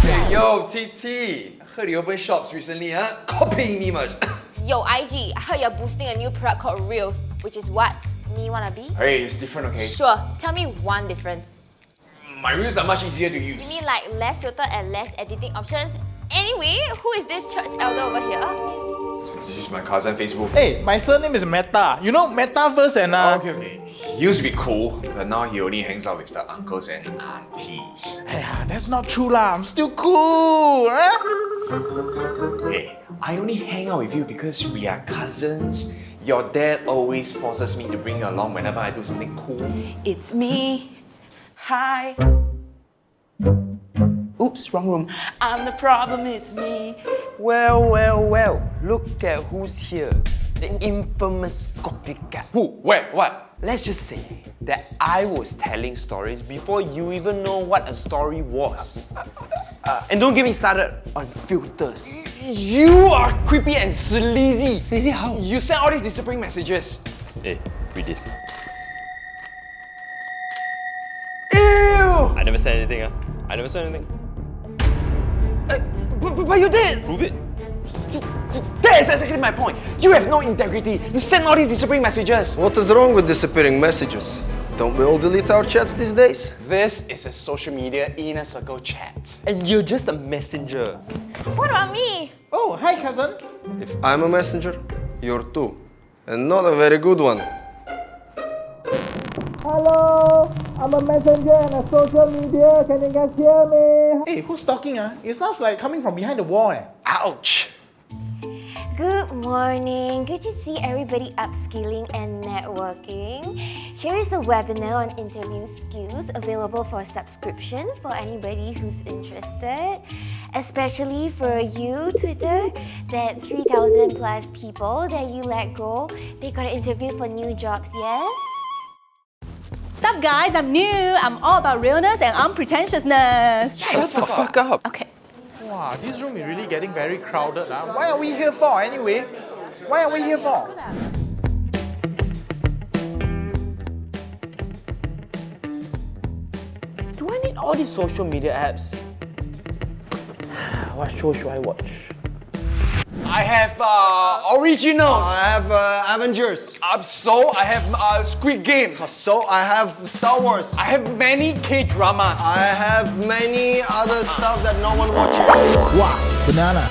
Hey, yo, TT. Heard you opened shops recently, huh? Copying me much. Yo, IG, I heard you're boosting a new product called Reels, which is what? Me wanna be? hey, it's different, okay? Sure, tell me one difference. My reels are much easier to use. You mean like less filter and less editing options? Anyway, who is this church elder over here? This is my cousin Facebook. Hey, my surname is Meta. You know Metaverse and uh... okay, okay. He used to be cool, but now he only hangs out with the uncles and aunties. Hey, that's not true lah. I'm still cool. Huh? Hey, I only hang out with you because we are cousins. Your dad always forces me to bring you along whenever I do something cool. It's me. Hi. Oops, wrong room. I'm the problem, it's me. Well, well, well. Look at who's here. The infamous copycat. Who? Where? What? Let's just say that I was telling stories before you even know what a story was. Uh, and don't get me started on filters. You are creepy and sleazy. Sleazy how? You send all these disappearing messages. Hey, read this. Ew! I never said anything, ah. I never said anything. Uh, but, but, but you did! Prove it. That is exactly my point. You have no integrity. You send all these disappearing messages. What is wrong with disappearing messages? Don't we all delete our chats these days? This is a social media inner circle chat. And you're just a messenger. What about me? Oh, hi cousin. If I'm a messenger, you're too. And not a very good one. Hello, I'm a messenger and a social media. Can you guys hear me? Hey, who's talking? Ah, It sounds like coming from behind the wall. Eh? Ouch. Good morning. Good to see everybody upskilling and networking. Here is a webinar on interview skills available for subscription for anybody who's interested. Especially for you, Twitter, that 3,000 plus people that you let go, they got an interview for new jobs, yes? Sup guys, I'm new. I'm all about realness and unpretentiousness. Shut the fuck up. Okay. Wow, this room is really getting very crowded. Ah. Why are we here for anyway? Why are we here for? Do I need all these social media apps? What show should I watch? I have uh, originals. I have uh, Avengers. Uh, so I have uh, Squid Game. So I have Star Wars. I have many K dramas. I have many other stuff that no one watches. Wow, banana.